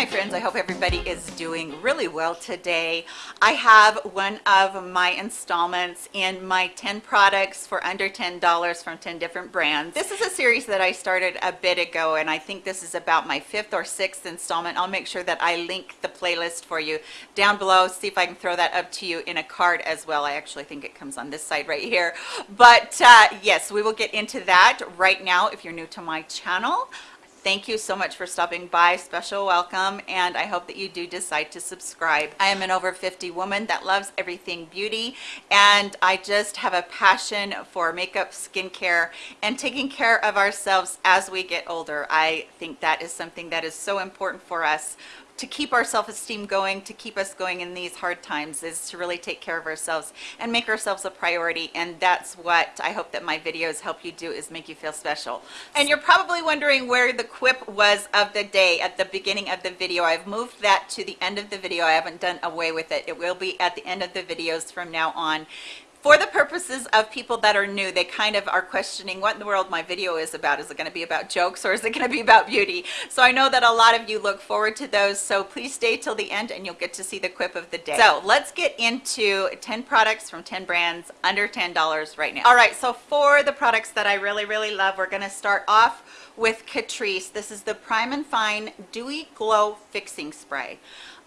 my friends i hope everybody is doing really well today. I have one of my installments in my 10 products for under ten dollars from 10 different brands. This is a series that i started a bit ago and i think this is about my fifth or sixth installment. I'll make sure that i link the playlist for you down below. See if i can throw that up to you in a card as well. I actually think it comes on this side right here. But uh, yes we will get into that right now if you're new to my channel thank you so much for stopping by. Special welcome and i hope that you do decide to subscribe. I am an over 50 woman that loves everything beauty and i just have a passion for makeup skincare and taking care of ourselves as we get older. I think that is something that is so important for us to keep our self-esteem going to keep us going in these hard times is to really take care of ourselves and make ourselves a priority. And that's what i hope that my videos help you do is make you feel special. And you're probably wondering where the quip was of the day at the beginning of the video. I've moved that to the end of the video. I haven't done away with it. It will be at the end of the videos from now on for the purposes of people that are new they kind of are questioning what in the world my video is about. Is it going to be about jokes or is it going to be about beauty? So i know that a lot of you look forward to those so please stay till the end and you'll get to see the quip of the day. So let's get into 10 products from 10 brands under ten dollars right now. All right so for the products that i really really love we're going to start off with catrice. This is the prime and fine dewy glow fixing spray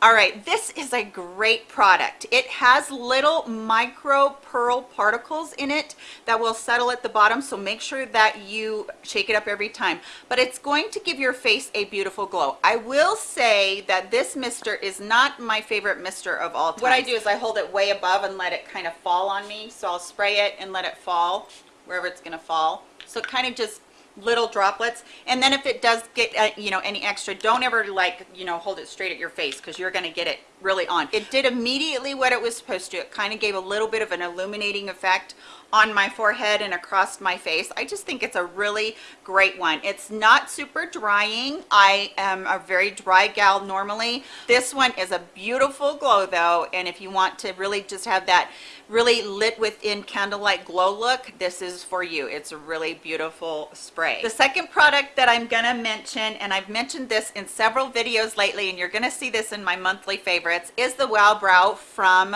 all right this is a great product. It has little micro pearl particles in it that will settle at the bottom so make sure that you shake it up every time. But it's going to give your face a beautiful glow. I will say that this mister is not my favorite mister of all time what i do is i hold it way above and let it kind of fall on me. So i'll spray it and let it fall wherever it's going to fall. So it kind of just little droplets and then if it does get uh, you know any extra don't ever like you know hold it straight at your face because you're going to get it really on. It did immediately what it was supposed to. It kind of gave a little bit of an illuminating effect on my forehead and across my face. I just think it's a really great one. It's not super drying. I am a very dry gal normally. This one is a beautiful glow though and if you want to really just have that really lit within candlelight glow look this is for you. It's a really beautiful spray. The second product that i'm gonna mention and i've mentioned this in several videos lately and you're gonna see this in my monthly favorites is the wow brow from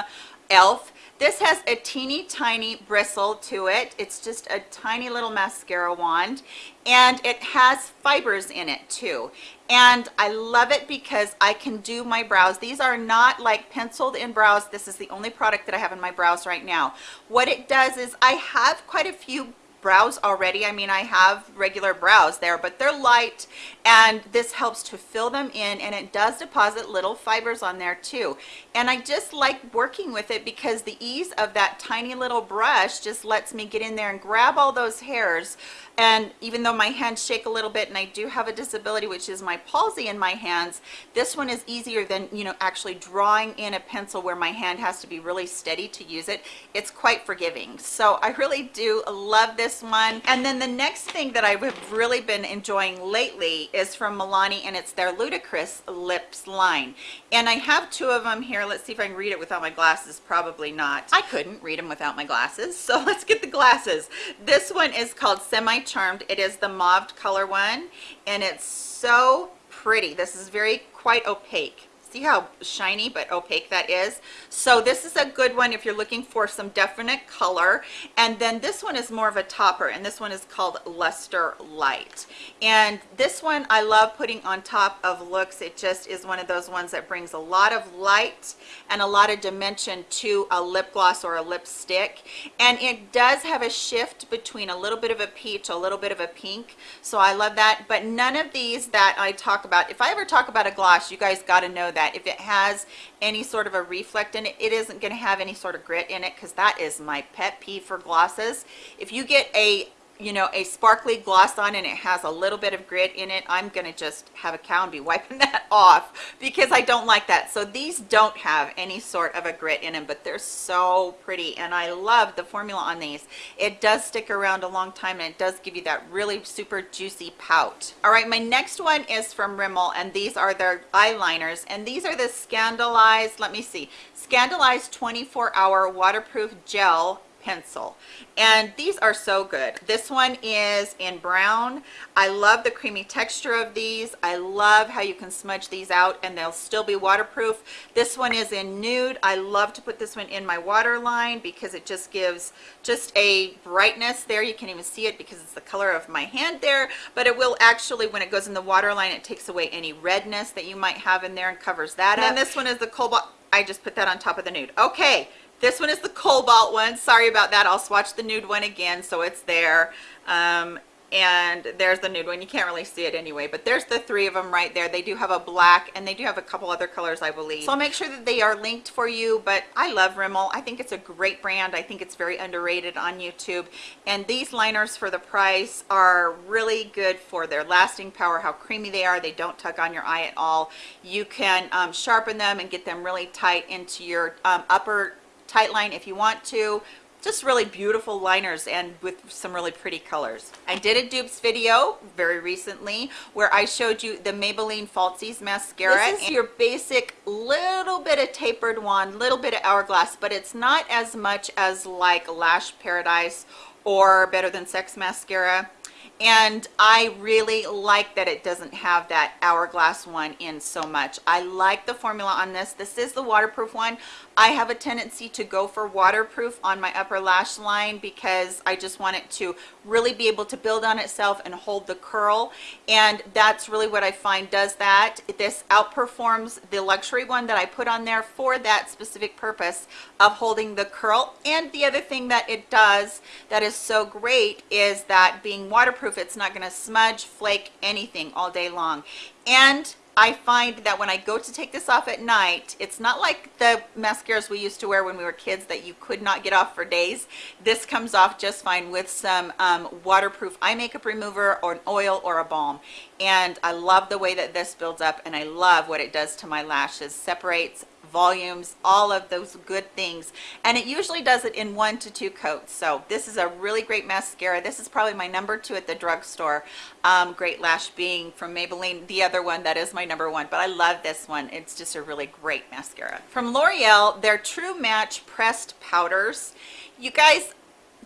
elf this has a teeny tiny bristle to it. It's just a tiny little mascara wand and it has fibers in it too. And I love it because I can do my brows. These are not like penciled in brows. This is the only product that I have in my brows right now. What it does is I have quite a few brows already. I mean i have regular brows there but they're light and this helps to fill them in and it does deposit little fibers on there too. And i just like working with it because the ease of that tiny little brush just lets me get in there and grab all those hairs. And even though my hands shake a little bit and I do have a disability which is my palsy in my hands this one is easier than you know actually drawing in a pencil where my hand has to be really steady to use it. It's quite forgiving. So I really do love this one and then the next thing that I have really been enjoying lately is from Milani and it's their Ludicrous Lips line. And I have two of them here. Let's see if I can read it without my glasses. Probably not. I couldn't read them without my glasses so let's get the glasses. This one is called Semi Charmed. It is the mauve color one and it's so pretty. This is very quite opaque see how shiny but opaque that is? So this is a good one if you're looking for some definite color. And then this one is more of a topper and this one is called luster light. And this one i love putting on top of looks. It just is one of those ones that brings a lot of light and a lot of dimension to a lip gloss or a lipstick. And it does have a shift between a little bit of a peach a little bit of a pink. So i love that. But none of these that i talk about if i ever talk about a gloss you guys got to know that if it has any sort of a reflect in it it isn't going to have any sort of grit in it because that is my pet peeve for glosses. If you get a you know a sparkly gloss on and it has a little bit of grit in it i'm gonna just have a cow and be wiping that off because i don't like that. So these don't have any sort of a grit in them but they're so pretty and i love the formula on these. It does stick around a long time and it does give you that really super juicy pout. All right my next one is from rimmel and these are their eyeliners and these are the ScandalEyes let me see ScandalEyes 24 hour waterproof gel pencil. And these are so good. This one is in brown. I love the creamy texture of these. I love how you can smudge these out and they'll still be waterproof. This one is in nude. I love to put this one in my waterline because it just gives just a brightness there. You can even see it because it's the color of my hand there but it will actually when it goes in the waterline it takes away any redness that you might have in there and covers that and up. And this one is the cobalt i just put that on top of the nude. Okay this one is the cobalt one. Sorry about that. I'll swatch the nude one again so it's there. Um, and there's the nude one. You can't really see it anyway, but there's the three of them right there. They do have a black and they do have a couple other colors, I believe. So I'll make sure that they are linked for you, but I love Rimmel. I think it's a great brand. I think it's very underrated on YouTube. And these liners for the price are really good for their lasting power, how creamy they are. They don't tug on your eye at all. You can um, sharpen them and get them really tight into your um, upper tight line if you want to just really beautiful liners and with some really pretty colors. I did a dupes video very recently where I showed you the Maybelline Falsies mascara. This is your basic little bit of tapered one, little bit of hourglass, but it's not as much as like Lash Paradise or Better Than Sex mascara and I really like that it doesn't have that hourglass one in so much. I like the formula on this. This is the waterproof one. I have a tendency to go for waterproof on my upper lash line because I just want it to really be able to build on itself and hold the curl and that's really what I find does that. This outperforms the luxury one that I put on there for that specific purpose of holding the curl and the other thing that it does that is so great is that being waterproof it's not going to smudge flake anything all day long and I find that when I go to take this off at night, it's not like the mascaras we used to wear when we were kids that you could not get off for days. This comes off just fine with some um, waterproof eye makeup remover or an oil or a balm. And I love the way that this builds up and I love what it does to my lashes. Separates volumes, all of those good things. And it usually does it in one to two coats. So this is a really great mascara. This is probably my number two at the drugstore. Um, great Lash being from Maybelline, the other one that is my number one. But I love this one. It's just a really great mascara. From L'Oreal, their True Match Pressed Powders. You guys,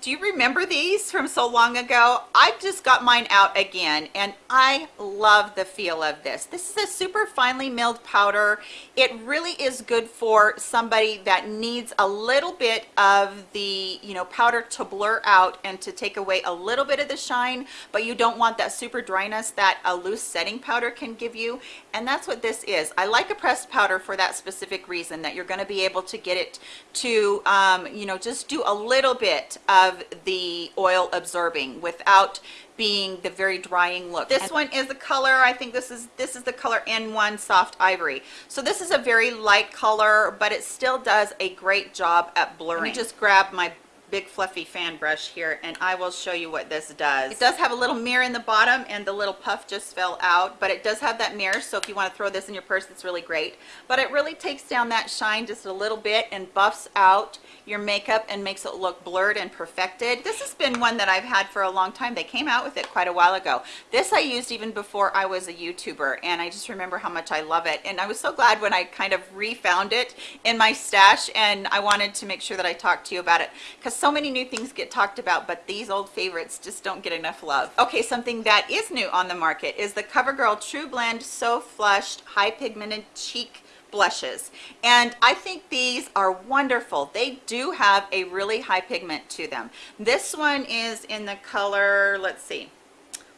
do you remember these from so long ago? I just got mine out again and i love the feel of this. This is a super finely milled powder. It really is good for somebody that needs a little bit of the you know powder to blur out and to take away a little bit of the shine but you don't want that super dryness that a loose setting powder can give you and that's what this is. I like a pressed powder for that specific reason that you're going to be able to get it to um, you know just do a little bit of of the oil absorbing without being the very drying look. This one is the color i think this is this is the color n1 soft ivory. So this is a very light color but it still does a great job at blurring Let me just grab my big fluffy fan brush here and I will show you what this does. It does have a little mirror in the bottom and the little puff just fell out, but it does have that mirror. So if you want to throw this in your purse, it's really great. But it really takes down that shine just a little bit and buffs out your makeup and makes it look blurred and perfected. This has been one that I've had for a long time. They came out with it quite a while ago. This I used even before I was a YouTuber and I just remember how much I love it. And I was so glad when I kind of refound it in my stash and I wanted to make sure that I talked to you about it because so many new things get talked about, but these old favorites just don't get enough love. Okay, something that is new on the market is the CoverGirl True Blend So Flushed High Pigmented Cheek blushes. And I think these are wonderful. They do have a really high pigment to them. This one is in the color let's see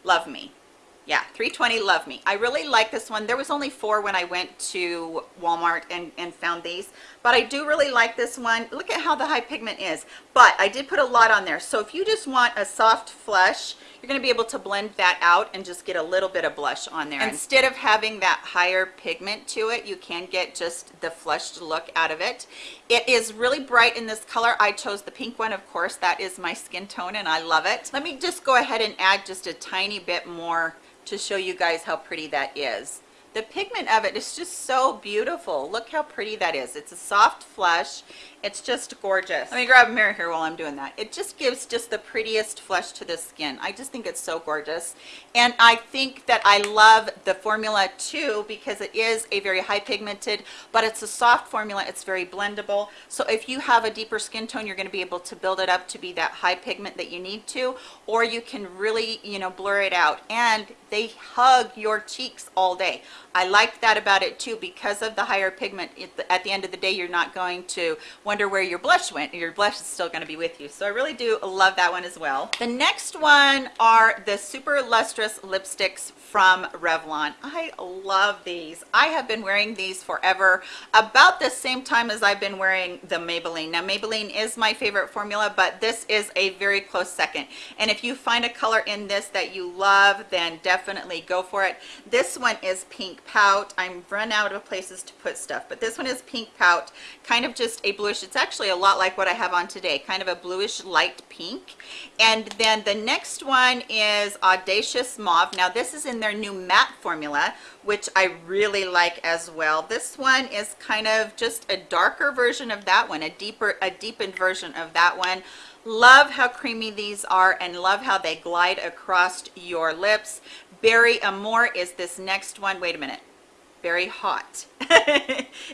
love me. Yeah 320 love me. I really like this one. There was only four when i went to walmart and and found these but i do really like this one. Look at how the high pigment is. But i did put a lot on there. So if you just want a soft flush you're going to be able to blend that out and just get a little bit of blush on there. Instead of having that higher pigment to it you can get just the flushed look out of it. It is really bright in this color. I chose the pink one of course. That is my skin tone and i love it. Let me just go ahead and add just a tiny bit more to show you guys how pretty that is the pigment of it is just so beautiful. Look how pretty that is. It's a soft flush. It's just gorgeous. Let me grab a mirror here while I'm doing that. It just gives just the prettiest flush to the skin. I just think it's so gorgeous. And I think that I love the formula too because it is a very high pigmented, but it's a soft formula. It's very blendable. So if you have a deeper skin tone, you're going to be able to build it up to be that high pigment that you need to, or you can really, you know, blur it out. And they hug your cheeks all day. I like that about it too because of the higher pigment. At the end of the day, you're not going to wonder where your blush went. Your blush is still going to be with you. So I really do love that one as well. The next one are the Super Lustrous Lipsticks from Revlon. I love these. I have been wearing these forever, about the same time as I've been wearing the Maybelline. Now Maybelline is my favorite formula, but this is a very close second. And if you find a color in this that you love, then definitely go for it. This one is Pink Pout. I'm run out of places to put stuff, but this one is Pink Pout, kind of just a bluish. It's actually a lot like what I have on today, kind of a bluish light pink. And then the next one is Audacious Mauve. Now this is in their new matte formula which I really like as well. This one is kind of just a darker version of that one, a deeper, a deepened version of that one. Love how creamy these are and love how they glide across your lips. Berry Amore is this next one. Wait a minute Berry Haute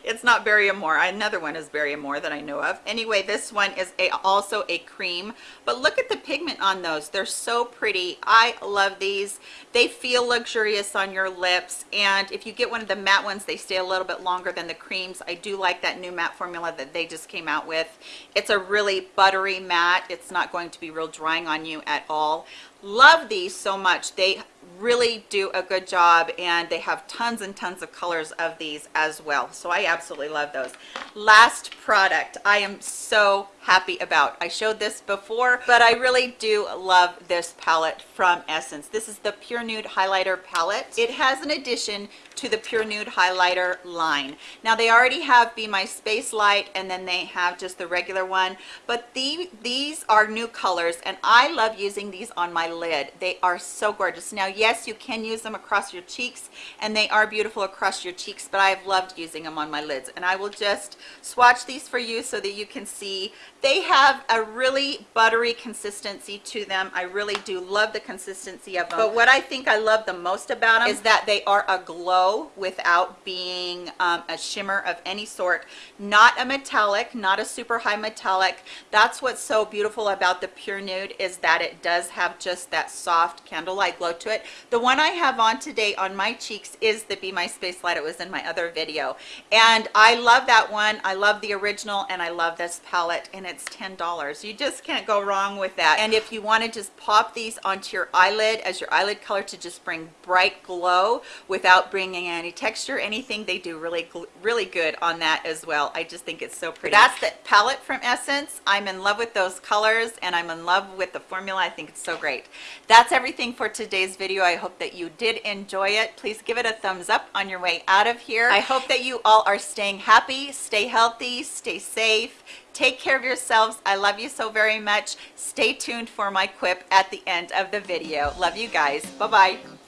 it's not berry amore another one is berry amore that i know of. Anyway this one is a also a cream. But look at the pigment on those. They're so pretty. I love these. They feel luxurious on your lips. And if you get one of the matte ones they stay a little bit longer than the creams. I do like that new matte formula that they just came out with. It's a really buttery matte. It's not going to be real drying on you at all. Love these so much. They really do a good job and they have tons and tons of colors of these as well. So i absolutely love those. Last product i am so happy about. I showed this before but i really do love this palette from essence. This is the pure nude highlighter palette. It has an addition to the pure nude highlighter line. Now they already have be my space light and then they have just the regular one. But the, these are new colors and i love using these on my lid. They are so gorgeous. Now yes you can use them across your cheeks and they are beautiful across your cheeks but i've loved using them on my lids. And i will just swatch these for you so that you can see. They have a really buttery consistency to them. I really do love the consistency of them. But what i think i love the most about them is that they are a glow without being um, a shimmer of any sort. Not a metallic not a super high metallic. That's what's so beautiful about the pure nude is that it does have just that soft candlelight glow to it. The one i have on today on my cheeks is the be my space light. It was in my other video. And i love that one. I love the original and i love this palette and it's ten dollars. You just can't go wrong with that. And if you want to just pop these onto your eyelid as your eyelid color to just bring bright glow without bringing any texture anything they do really really good on that as well i just think it's so pretty that's the palette from essence i'm in love with those colors and i'm in love with the formula i think it's so great that's everything for today's video i hope that you did enjoy it please give it a thumbs up on your way out of here i hope that you all are staying happy stay healthy stay safe Take care of yourselves. I love you so very much. Stay tuned for my quip at the end of the video. Love you guys. Bye-bye.